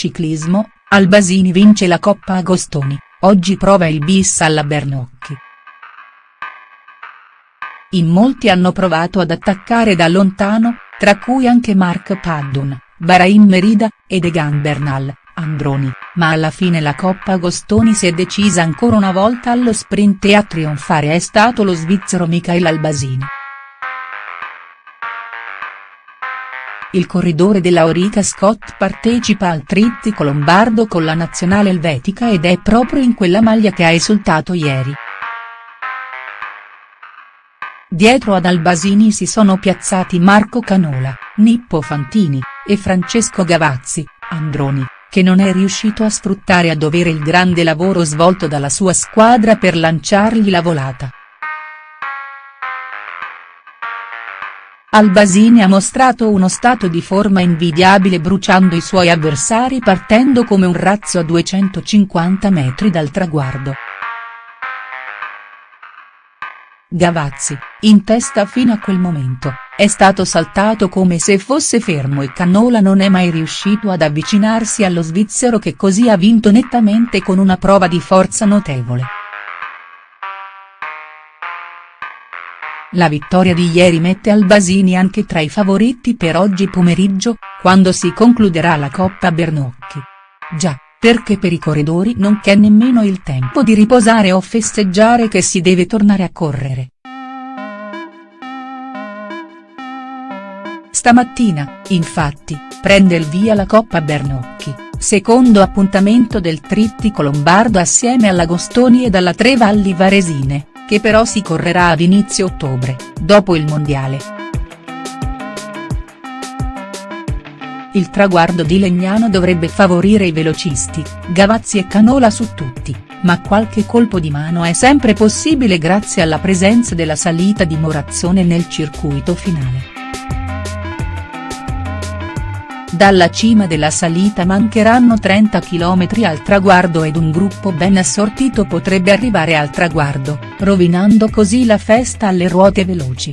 Ciclismo, Albasini vince la Coppa Agostoni, oggi prova il bis alla Bernocchi. In molti hanno provato ad attaccare da lontano, tra cui anche Mark Paddon, Bahrain Merida, ed Egan Bernal, Androni, ma alla fine la Coppa Agostoni si è decisa ancora una volta allo sprint e a trionfare è stato lo svizzero Michael Albasini. Il corridore della Orica Scott partecipa al trittico lombardo con la nazionale elvetica ed è proprio in quella maglia che ha esultato ieri. Dietro ad Albasini si sono piazzati Marco Canola, Nippo Fantini, e Francesco Gavazzi, Androni, che non è riuscito a sfruttare a dovere il grande lavoro svolto dalla sua squadra per lanciargli la volata. Albasini ha mostrato uno stato di forma invidiabile bruciando i suoi avversari partendo come un razzo a 250 metri dal traguardo. Gavazzi, in testa fino a quel momento, è stato saltato come se fosse fermo e Canola non è mai riuscito ad avvicinarsi allo svizzero che così ha vinto nettamente con una prova di forza notevole. La vittoria di ieri mette Albasini anche tra i favoriti per oggi pomeriggio, quando si concluderà la Coppa Bernocchi. Già, perché per i corridori non c'è nemmeno il tempo di riposare o festeggiare che si deve tornare a correre. Stamattina, infatti, prende il via la Coppa Bernocchi, secondo appuntamento del trittico lombardo assieme all'Agostoni e alla Tre Valli Varesine che però si correrà ad inizio ottobre, dopo il mondiale. Il traguardo di Legnano dovrebbe favorire i velocisti, Gavazzi e Canola su tutti, ma qualche colpo di mano è sempre possibile grazie alla presenza della salita di Morazzone nel circuito finale. Dalla cima della salita mancheranno 30 km al traguardo ed un gruppo ben assortito potrebbe arrivare al traguardo, rovinando così la festa alle ruote veloci.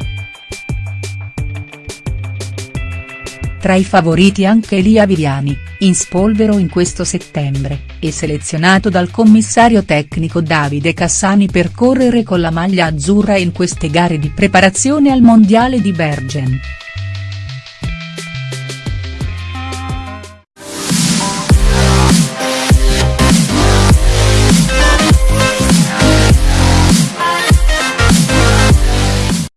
Tra i favoriti anche Elia Viviani, in spolvero in questo settembre, e selezionato dal commissario tecnico Davide Cassani per correre con la maglia azzurra in queste gare di preparazione al mondiale di Bergen.